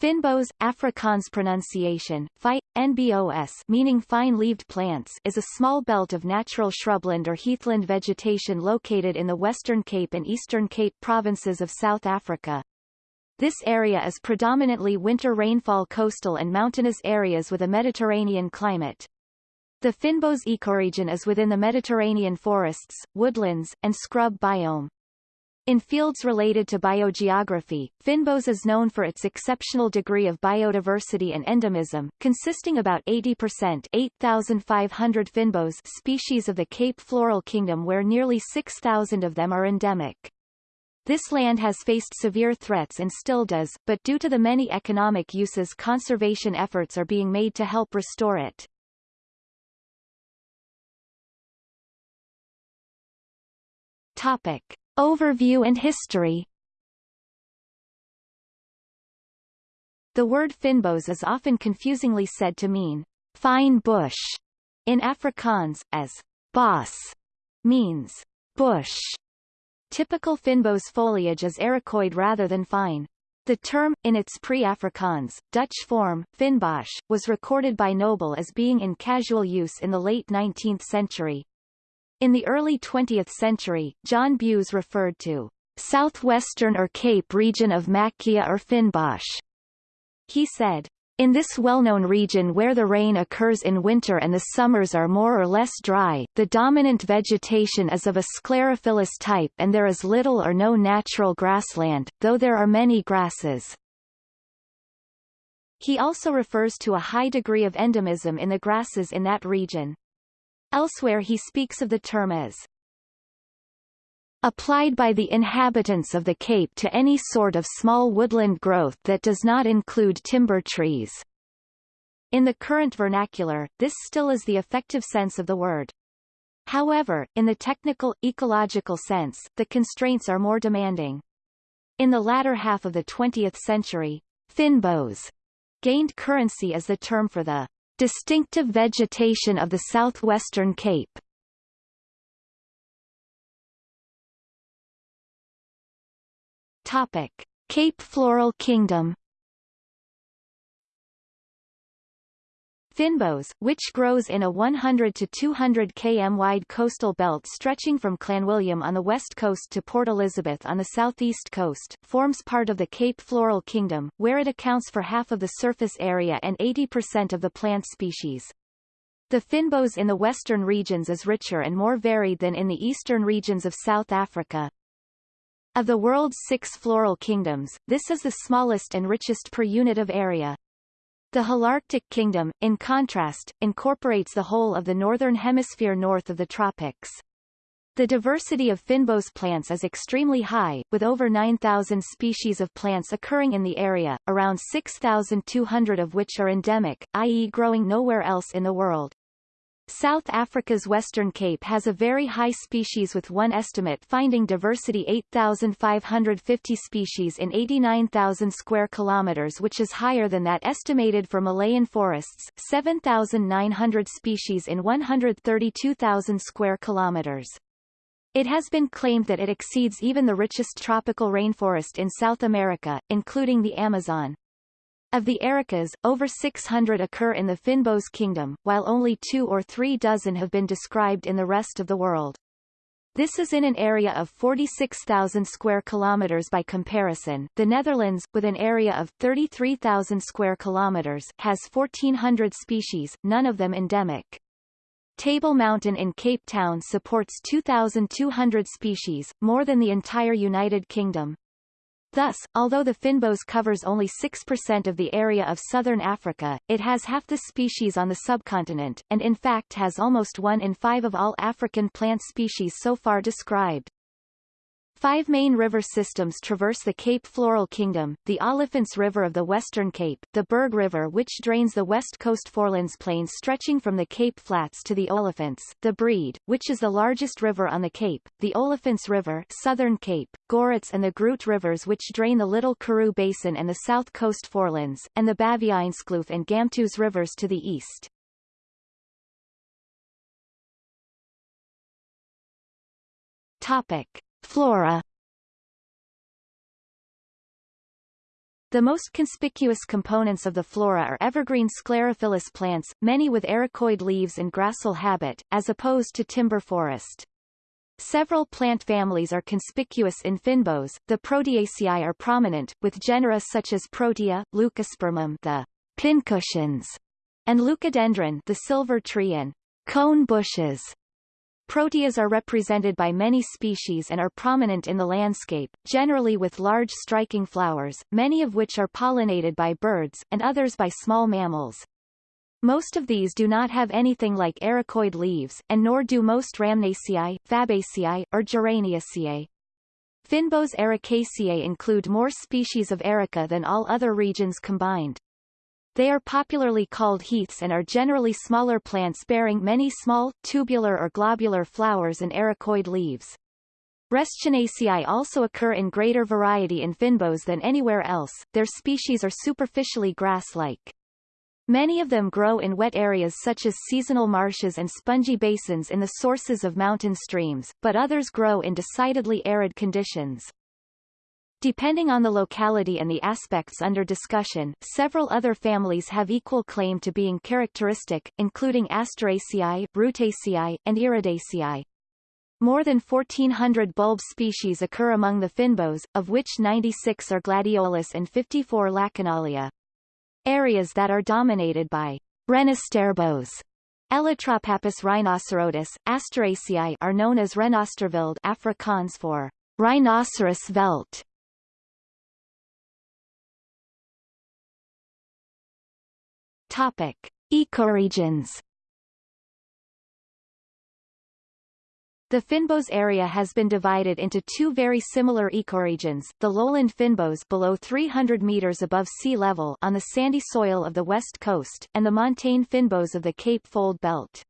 Fynbos, Afrikaans pronunciation, phi, NBOS meaning fine-leaved plants is a small belt of natural shrubland or heathland vegetation located in the Western Cape and Eastern Cape provinces of South Africa. This area is predominantly winter rainfall coastal and mountainous areas with a Mediterranean climate. The Fynbos ecoregion is within the Mediterranean forests, woodlands, and scrub biome. In fields related to biogeography, Fynbos is known for its exceptional degree of biodiversity and endemism, consisting about 80% 8,500 Fynbos species of the Cape Floral Kingdom where nearly 6,000 of them are endemic. This land has faced severe threats and still does, but due to the many economic uses conservation efforts are being made to help restore it. Topic. Overview and history The word fynbos is often confusingly said to mean fine bush in Afrikaans, as bos means bush. Typical fynbos foliage is ericoid rather than fine. The term, in its pre-Afrikaans, Dutch form, Fynbos, was recorded by Noble as being in casual use in the late 19th century, in the early 20th century, John Bews referred to southwestern or Cape region of Macchia or Fynbos. He said, in this well-known region where the rain occurs in winter and the summers are more or less dry, the dominant vegetation is of a sclerophyllous type and there is little or no natural grassland, though there are many grasses. He also refers to a high degree of endemism in the grasses in that region. Elsewhere he speaks of the term as applied by the inhabitants of the Cape to any sort of small woodland growth that does not include timber trees. In the current vernacular, this still is the effective sense of the word. However, in the technical, ecological sense, the constraints are more demanding. In the latter half of the 20th century, Fynbos gained currency as the term for the Distinctive vegetation of the southwestern Cape Topic. Cape Floral Kingdom Fynbos, which grows in a 100 to 200 km wide coastal belt stretching from Clanwilliam on the west coast to Port Elizabeth on the southeast coast, forms part of the Cape Floral Kingdom, where it accounts for half of the surface area and 80% of the plant species. The Fynbos in the western regions is richer and more varied than in the eastern regions of South Africa. Of the world's six floral kingdoms, this is the smallest and richest per unit of area. The Holarctic Kingdom, in contrast, incorporates the whole of the northern hemisphere north of the tropics. The diversity of Fynbos plants is extremely high, with over 9,000 species of plants occurring in the area, around 6,200 of which are endemic, i.e. growing nowhere else in the world. South Africa's Western Cape has a very high species with one estimate finding diversity 8,550 species in 89,000 square kilometers which is higher than that estimated for Malayan forests 7,900 species in 132,000 square kilometers. It has been claimed that it exceeds even the richest tropical rainforest in South America, including the Amazon. Of the ericas, over 600 occur in the Fynbos kingdom, while only two or three dozen have been described in the rest of the world. This is in an area of 46,000 square kilometers by comparison. The Netherlands, with an area of 33,000 square kilometers, has 1,400 species, none of them endemic. Table Mountain in Cape Town supports 2,200 species, more than the entire United Kingdom. Thus, although the Fynbos covers only 6% of the area of southern Africa, it has half the species on the subcontinent, and in fact has almost one in five of all African plant species so far described. Five main river systems traverse the Cape Floral Kingdom, the Olifants River of the Western Cape, the Berg River which drains the west coast forelands plains stretching from the Cape Flats to the Olifants, the Breede, which is the largest river on the Cape, the Olifants River Southern Cape, Gourits and the Groot rivers which drain the Little Karoo Basin and the south coast forelands, and the Baviaanskloof and Gamtoos rivers to the east. Topic. Flora The most conspicuous components of the flora are evergreen sclerophyllous plants, many with ericoid leaves and gracile habit, as opposed to timber forest. Several plant families are conspicuous in fynbos, the Proteaceae are prominent, with genera such as Protea, Leucospermum the pincushions, and Leucadendron the silver tree and cone bushes. Proteas are represented by many species and are prominent in the landscape, generally with large striking flowers, many of which are pollinated by birds, and others by small mammals. Most of these do not have anything like ericoid leaves, and nor do most Rhamnaceae, Fabaceae, or Geraniaceae. Fynbos ericaceae include more species of erica than all other regions combined. They are popularly called heaths and are generally smaller plants bearing many small, tubular or globular flowers and ericoid leaves. Restionaceae also occur in greater variety in fynbos than anywhere else, their species are superficially grass-like. Many of them grow in wet areas such as seasonal marshes and spongy basins in the sources of mountain streams, but others grow in decidedly arid conditions. Depending on the locality and the aspects under discussion, several other families have equal claim to being characteristic, including Asteraceae, Rutaceae, and Iridaceae. More than 1,400 bulb species occur among the fynbos, of which 96 are gladiolus and 54 Lachenalia. Areas that are dominated by Renosterbos Elytropappus rhinocerotis, Asteraceae are known as Renosterveld Afrikaans for rhinoceros veld. Topic: Ecoregions. The Fynbos area has been divided into two very similar ecoregions, the lowland Fynbos below 300 meters above sea level on the sandy soil of the west coast, and the montane Fynbos of the Cape Fold Belt.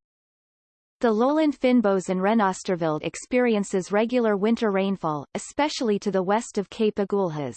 The lowland Fynbos and Renosterveld experiences regular winter rainfall, especially to the west of Cape Agulhas.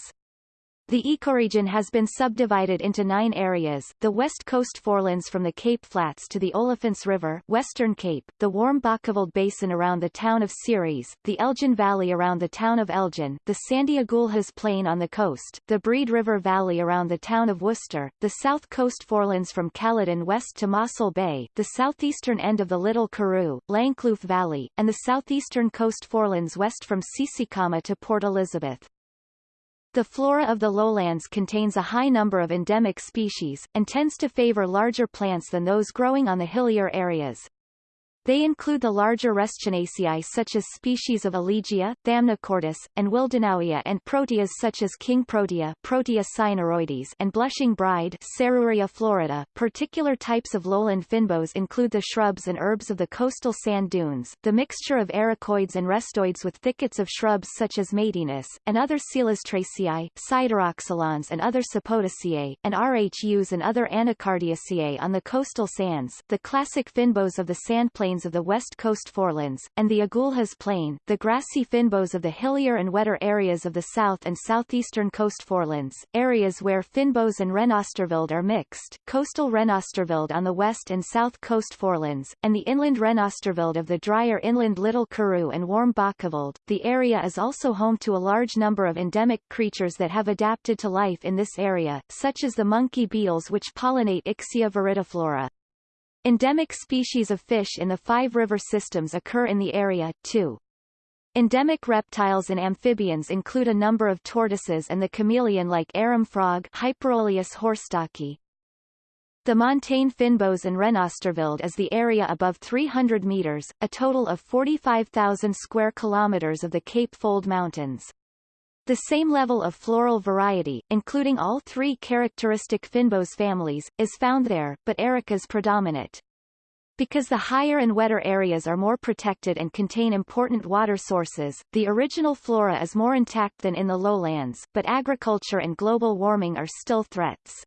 The ecoregion has been subdivided into nine areas, the west coast forelands from the Cape Flats to the Olifants River Western Cape, the warm Bokkeveld Basin around the town of Ceres, the Elgin Valley around the town of Elgin, the Sandy Agulhas Plain on the coast, the Breede River Valley around the town of Worcester, the south coast forelands from Caledon west to Mossel Bay, the southeastern end of the Little Karoo, Langkloof Valley, and the southeastern coast forelands west from Tsitsikamma to Port Elizabeth. The flora of the lowlands contains a high number of endemic species, and tends to favor larger plants than those growing on the hillier areas. They include the larger Restionaceae such as species of Elegia, Thamnochortus, and Willdenowia and proteas such as king protea Protea cynaroides and blushing bride Serruria florida. Particular types of lowland fynbos include the shrubs and herbs of the coastal sand dunes, the mixture of ericoids and restioids with thickets of shrubs such as Maytenus, and other Celastraceae, Sideroxylons and other Sapotaceae, and Rhus and other Anacardiaceae on the coastal sands. The classic fynbos of the sand plains of the west coast forelands, and the Agulhas Plain, the grassy fynbos of the hillier and wetter areas of the south and southeastern coast forelands, areas where fynbos and Renosterveld are mixed, coastal Renosterveld on the west and south coast forelands, and the inland Renosterveld of the drier inland Little Karoo and warm Bokkeveld. The area is also home to a large number of endemic creatures that have adapted to life in this area, such as the monkey beetles which pollinate Ixia viridiflora. Endemic species of fish in the five river systems occur in the area, too. Endemic reptiles and amphibians include a number of tortoises and the chameleon-like arum frog. The montane Fynbos and Renosterveld is the area above 300 meters, a total of 45,000 square kilometers of the Cape Fold Mountains. The same level of floral variety, including all three characteristic Fynbos families, is found there, but ericas predominate. Because the higher and wetter areas are more protected and contain important water sources, the original flora is more intact than in the lowlands, but agriculture and global warming are still threats.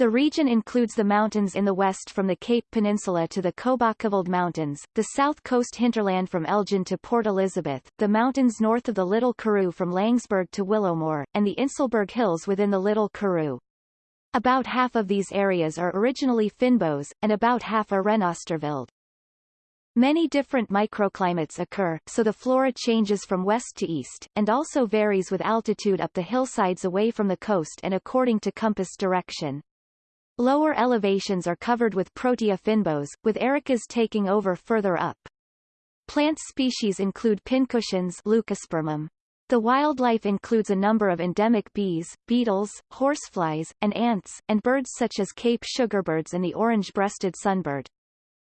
The region includes the mountains in the west from the Cape Peninsula to the Cobackevold Mountains, the south coast hinterland from Elgin to Port Elizabeth, the mountains north of the Little Karoo from Langsberg to Willowmore, and the Inselberg Hills within the Little Karoo. About half of these areas are originally Fynbos, and about half are Renosterveld. Many different microclimates occur, so the flora changes from west to east, and also varies with altitude up the hillsides away from the coast and according to compass direction. Lower elevations are covered with Protea fynbos, with ericas taking over further up. Plant species include pincushions Leucospermum. The wildlife includes a number of endemic bees, beetles, horseflies, and ants, and birds such as Cape sugarbirds and the orange-breasted sunbird.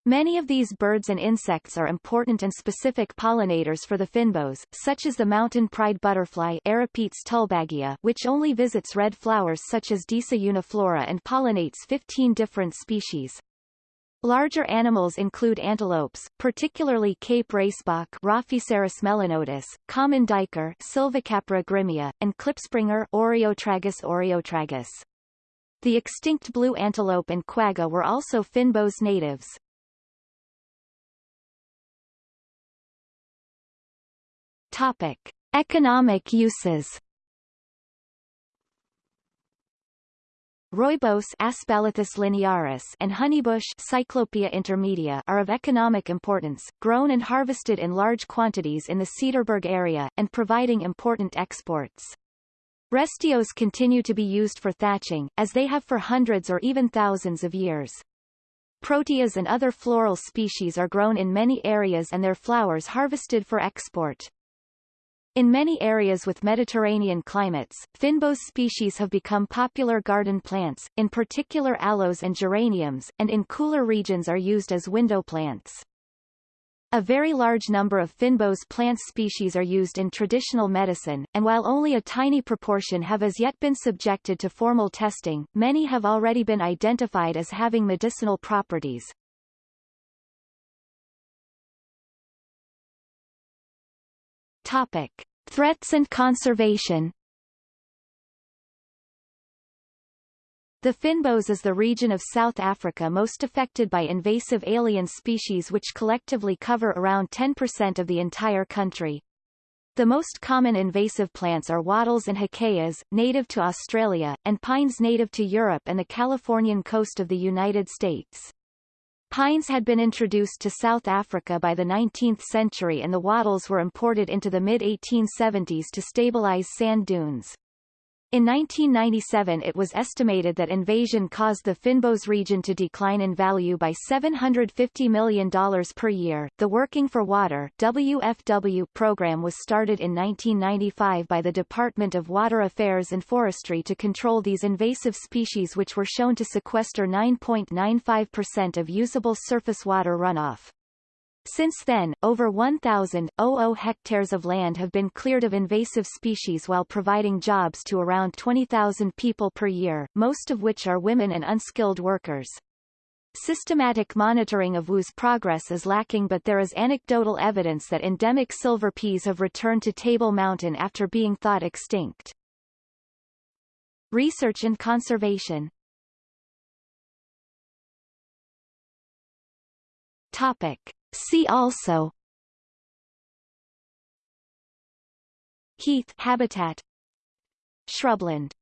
Many of these birds and insects are important and specific pollinators for the fynbos, such as the mountain pride butterfly Aeropetes tulbaghia, which only visits red flowers such as Disa uniflora and pollinates 15 different species. Larger animals include antelopes, particularly Cape grysbok Raphicerus melanotis, common duiker Sylvicapra grimmia, and klipspringer Oreotragus oreotragus. The extinct blue antelope and quagga were also fynbos natives. Topic: Economic uses. Rooibos Aspalathus linearis and honeybush Cyclopia intermedia are of economic importance, grown and harvested in large quantities in the Cederberg area, and providing important exports. Restios continue to be used for thatching, as they have for hundreds or even thousands of years. Proteas and other floral species are grown in many areas and their flowers harvested for export. In many areas with Mediterranean climates, fynbos species have become popular garden plants, in particular aloes and geraniums, and in cooler regions are used as window plants. A very large number of fynbos plant species are used in traditional medicine, and while only a tiny proportion have as yet been subjected to formal testing, many have already been identified as having medicinal properties. Topic. Threats and conservation The Fynbos is the region of South Africa most affected by invasive alien species which collectively cover around 10% of the entire country. The most common invasive plants are wattles and acacias, native to Australia, and pines native to Europe and the Californian coast of the United States. Pines had been introduced to South Africa by the 19th century and the wattles were imported into the mid-1870s to stabilize sand dunes. In 1997 it was estimated that invasion caused the Fynbos region to decline in value by $750 million per year. The Working for Water WFW program was started in 1995 by the Department of Water Affairs and Forestry to control these invasive species which were shown to sequester 9.95% of usable surface water runoff. Since then, over 1,000 hectares of land have been cleared of invasive species while providing jobs to around 20,000 people per year, most of which are women and unskilled workers. Systematic monitoring of WU's progress is lacking but there is anecdotal evidence that endemic silver peas have returned to Table Mountain after being thought extinct. Research and conservation Topic. See also. Heath habitat. Shrubland